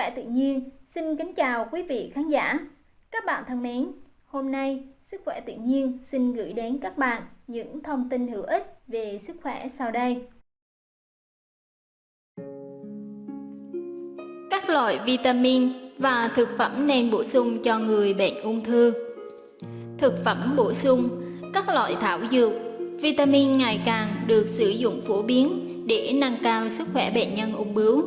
khỏe tự nhiên xin kính chào quý vị khán giả. Các bạn thân mến, hôm nay Sức khỏe tự nhiên xin gửi đến các bạn những thông tin hữu ích về sức khỏe sau đây. Các loại vitamin và thực phẩm nên bổ sung cho người bệnh ung thư. Thực phẩm bổ sung, các loại thảo dược, vitamin ngày càng được sử dụng phổ biến để nâng cao sức khỏe bệnh nhân ung bướu,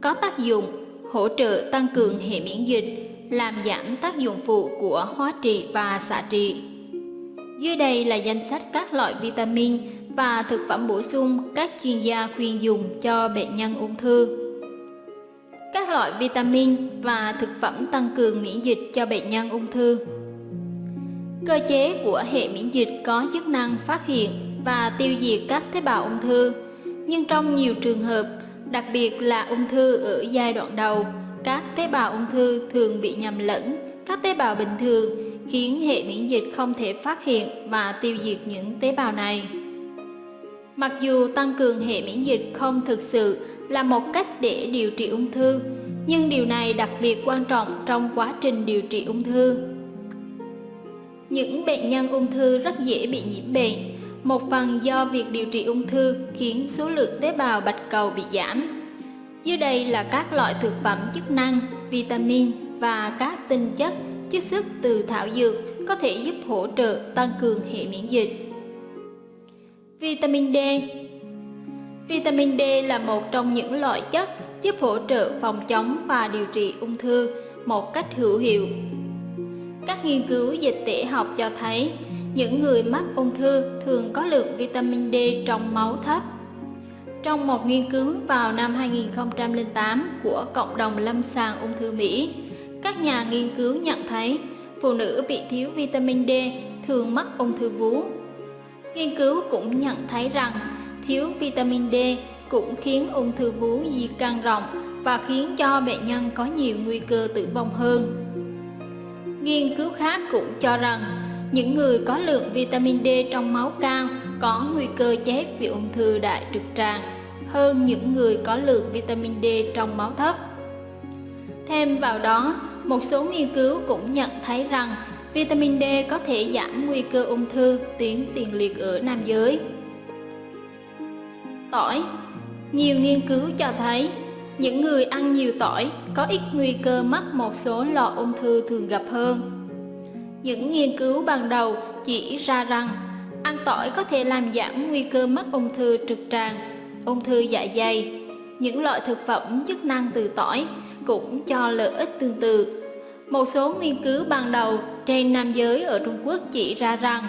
có tác dụng hỗ trợ tăng cường hệ miễn dịch, làm giảm tác dụng phụ của hóa trị và xạ trị. Dưới đây là danh sách các loại vitamin và thực phẩm bổ sung các chuyên gia khuyên dùng cho bệnh nhân ung thư. Các loại vitamin và thực phẩm tăng cường miễn dịch cho bệnh nhân ung thư. Cơ chế của hệ miễn dịch có chức năng phát hiện và tiêu diệt các tế bào ung thư, nhưng trong nhiều trường hợp đặc biệt là ung thư ở giai đoạn đầu, các tế bào ung thư thường bị nhầm lẫn các tế bào bình thường khiến hệ miễn dịch không thể phát hiện và tiêu diệt những tế bào này. Mặc dù tăng cường hệ miễn dịch không thực sự là một cách để điều trị ung thư, nhưng điều này đặc biệt quan trọng trong quá trình điều trị ung thư. Những bệnh nhân ung thư rất dễ bị nhiễm bệnh một phần do việc điều trị ung thư khiến số lượng tế bào bạch cầu bị giảm. Dưới đây là các loại thực phẩm chức năng, vitamin và các tinh chất chiết xuất từ thảo dược có thể giúp hỗ trợ tăng cường hệ miễn dịch. Vitamin D Vitamin D là một trong những loại chất giúp hỗ trợ phòng chống và điều trị ung thư một cách hữu hiệu. Các nghiên cứu dịch tễ học cho thấy những người mắc ung thư thường có lượng vitamin D trong máu thấp. Trong một nghiên cứu vào năm 2008 của Cộng đồng Lâm sàng ung thư Mỹ, các nhà nghiên cứu nhận thấy phụ nữ bị thiếu vitamin D thường mắc ung thư vú. Nghiên cứu cũng nhận thấy rằng thiếu vitamin D cũng khiến ung thư vú di căn rộng và khiến cho bệnh nhân có nhiều nguy cơ tử vong hơn. Nghiên cứu khác cũng cho rằng những người có lượng vitamin D trong máu cao có nguy cơ chết vì ung thư đại trực tràng hơn những người có lượng vitamin D trong máu thấp. Thêm vào đó, một số nghiên cứu cũng nhận thấy rằng vitamin D có thể giảm nguy cơ ung thư tuyến tiền liệt ở nam giới. Tỏi Nhiều nghiên cứu cho thấy những người ăn nhiều tỏi có ít nguy cơ mắc một số lọ ung thư thường gặp hơn. Những nghiên cứu ban đầu chỉ ra rằng ăn tỏi có thể làm giảm nguy cơ mắc ung thư trực tràng, ung thư dạ dày. Những loại thực phẩm chức năng từ tỏi cũng cho lợi ích tương tự. Một số nghiên cứu ban đầu trên nam giới ở Trung Quốc chỉ ra rằng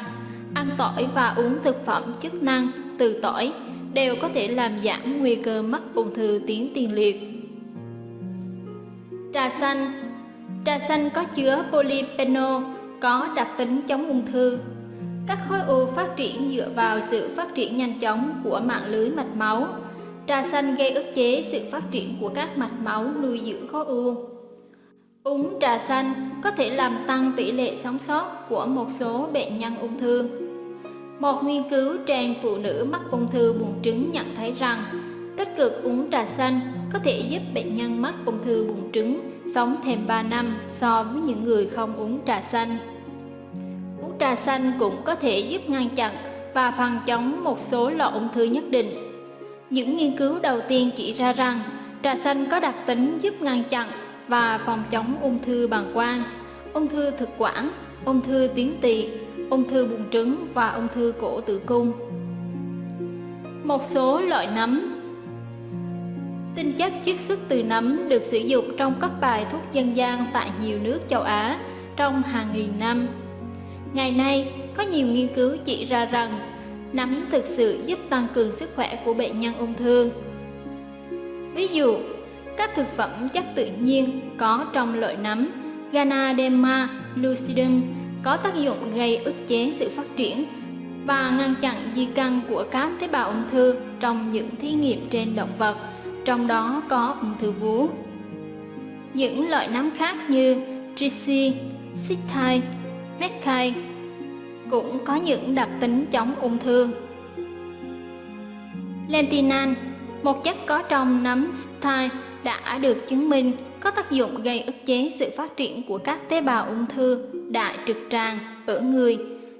ăn tỏi và uống thực phẩm chức năng từ tỏi đều có thể làm giảm nguy cơ mắc ung thư tiến tiền liệt. Trà xanh Trà xanh có chứa polyphenol có đặc tính chống ung thư. Các khối u phát triển dựa vào sự phát triển nhanh chóng của mạng lưới mạch máu. Trà xanh gây ức chế sự phát triển của các mạch máu nuôi dưỡng khối u. Uống trà xanh có thể làm tăng tỷ lệ sống sót của một số bệnh nhân ung thư. Một nghiên cứu trên phụ nữ mắc ung thư buồng trứng nhận thấy rằng, tích cực uống trà xanh có thể giúp bệnh nhân mắc ung thư buồng trứng sống thêm 3 năm so với những người không uống trà xanh. Uống trà xanh cũng có thể giúp ngăn chặn và phòng chống một số loại ung thư nhất định. Những nghiên cứu đầu tiên chỉ ra rằng trà xanh có đặc tính giúp ngăn chặn và phòng chống ung thư bàng quang, ung thư thực quản, ung thư tuyến tỵ, ung thư buồng trứng và ung thư cổ tử cung. Một số loại nấm Tinh chất chiết xuất từ nấm được sử dụng trong các bài thuốc dân gian tại nhiều nước châu Á trong hàng nghìn năm. Ngày nay, có nhiều nghiên cứu chỉ ra rằng nấm thực sự giúp tăng cường sức khỏe của bệnh nhân ung thư. Ví dụ, các thực phẩm chất tự nhiên có trong loại nấm Ganaderma lucidum có tác dụng gây ức chế sự phát triển và ngăn chặn di căn của các tế bào ung thư trong những thí nghiệm trên động vật trong đó có ung thư vú. Những loại nấm khác như trici, xích meckai cũng có những đặc tính chống ung thư. Lentinan, một chất có trong nấm xích đã được chứng minh có tác dụng gây ức chế sự phát triển của các tế bào ung thư đại trực tràng ở người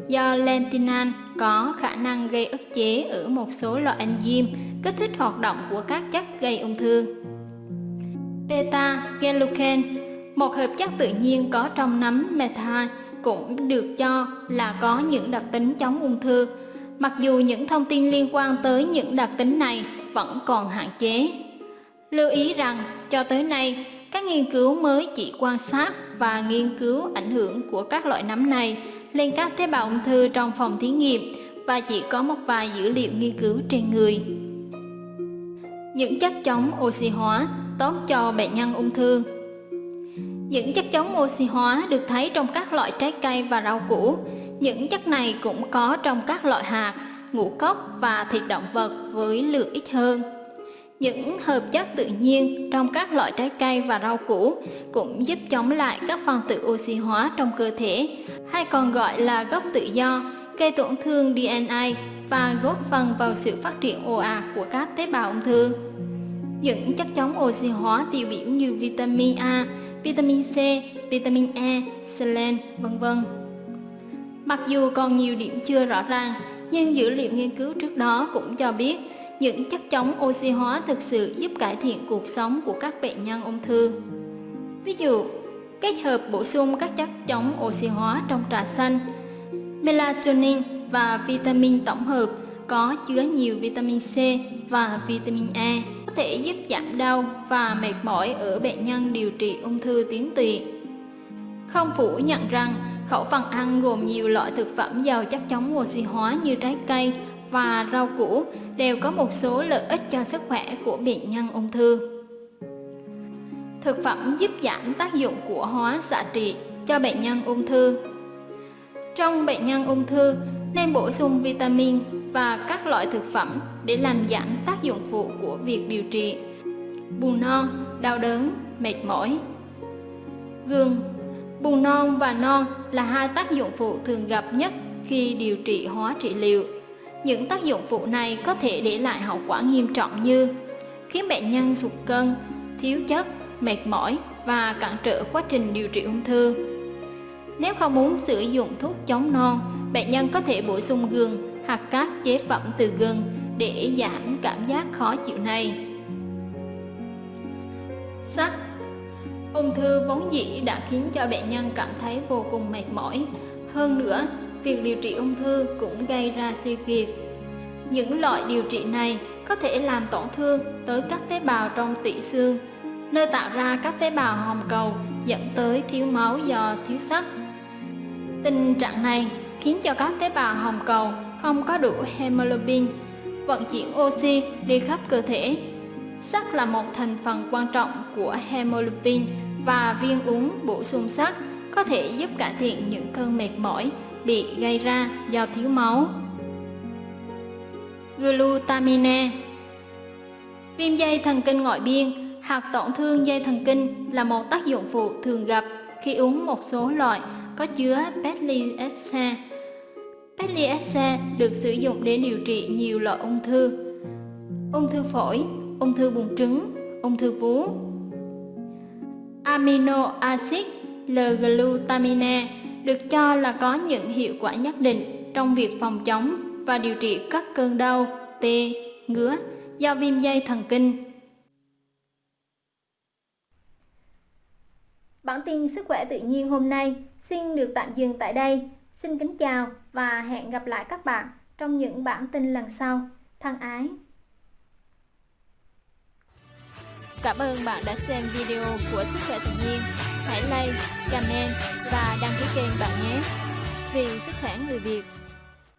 do lentinan có khả năng gây ức chế ở một số loại enzyme kích thích hoạt động của các chất gây ung thư. Beta-glucan, một hợp chất tự nhiên có trong nấm metha, cũng được cho là có những đặc tính chống ung thư, mặc dù những thông tin liên quan tới những đặc tính này vẫn còn hạn chế. Lưu ý rằng, cho tới nay, các nghiên cứu mới chỉ quan sát và nghiên cứu ảnh hưởng của các loại nấm này lên các tế bào ung thư trong phòng thí nghiệm và chỉ có một vài dữ liệu nghiên cứu trên người. Những chất chống oxy hóa tốt cho bệnh nhân ung thư những chất chống oxy hóa được thấy trong các loại trái cây và rau củ. Những chất này cũng có trong các loại hạt, ngũ cốc và thịt động vật với lượng ít hơn. Những hợp chất tự nhiên trong các loại trái cây và rau củ cũng giúp chống lại các phân tử oxy hóa trong cơ thể, hay còn gọi là gốc tự do, gây tổn thương DNA và góp phần vào sự phát triển ồ ạt của các tế bào ung thư. Những chất chống oxy hóa tiêu biểu như vitamin A, vitamin C, vitamin E, selen, vân vân. Mặc dù còn nhiều điểm chưa rõ ràng, nhưng dữ liệu nghiên cứu trước đó cũng cho biết những chất chống oxy hóa thực sự giúp cải thiện cuộc sống của các bệnh nhân ung thư. Ví dụ, kết hợp bổ sung các chất chống oxy hóa trong trà xanh, melatonin và vitamin tổng hợp, có chứa nhiều vitamin C và vitamin E có thể giúp giảm đau và mệt mỏi ở bệnh nhân điều trị ung thư tuyến tụy. Không phủ nhận rằng khẩu phần ăn gồm nhiều loại thực phẩm giàu chất chống oxy hóa như trái cây và rau củ đều có một số lợi ích cho sức khỏe của bệnh nhân ung thư. Thực phẩm giúp giảm tác dụng của hóa xạ trị cho bệnh nhân ung thư. Trong bệnh nhân ung thư nên bổ sung vitamin và các loại thực phẩm để làm giảm tác dụng phụ của việc điều trị buồn non, đau đớn, mệt mỏi. gừng Buồn non và non là hai tác dụng phụ thường gặp nhất khi điều trị hóa trị liệu. Những tác dụng phụ này có thể để lại hậu quả nghiêm trọng như khiến bệnh nhân sụt cân, thiếu chất, mệt mỏi và cản trở quá trình điều trị ung thư. Nếu không muốn sử dụng thuốc chống non, bệnh nhân có thể bổ sung gừng hoặc các chế phẩm từ gừng để giảm cảm giác khó chịu này. Sắt Ung thư vốn dĩ đã khiến cho bệnh nhân cảm thấy vô cùng mệt mỏi. Hơn nữa, việc điều trị ung thư cũng gây ra suy kiệt. Những loại điều trị này có thể làm tổn thương tới các tế bào trong tủy xương, nơi tạo ra các tế bào hồng cầu dẫn tới thiếu máu do thiếu sắt. Tình trạng này khiến cho các tế bào hồng cầu không có đủ hemoglobin, vận chuyển oxy đi khắp cơ thể. Sắt là một thành phần quan trọng của hemoglobin và viên uống bổ sung sắt có thể giúp cải thiện những cơn mệt mỏi bị gây ra do thiếu máu. Glutamine Viêm dây thần kinh ngoại biên hoặc tổn thương dây thần kinh là một tác dụng phụ thường gặp khi uống một số loại có chứa petliexa. Petliexa được sử dụng để điều trị nhiều loại ung thư, ung thư phổi, ung thư buồng trứng, ung thư vú, amino acid L-glutamine được cho là có những hiệu quả nhất định trong việc phòng chống và điều trị các cơn đau, tê, ngứa do viêm dây thần kinh. Bản tin sức khỏe tự nhiên hôm nay xin được tạm dừng tại đây. Xin kính chào và hẹn gặp lại các bạn trong những bản tin lần sau. Thân ái! Cảm ơn bạn đã xem video của Sức khỏe tự nhiên. Hãy like, comment và đăng ký kênh bạn nhé. Vì sức khỏe người Việt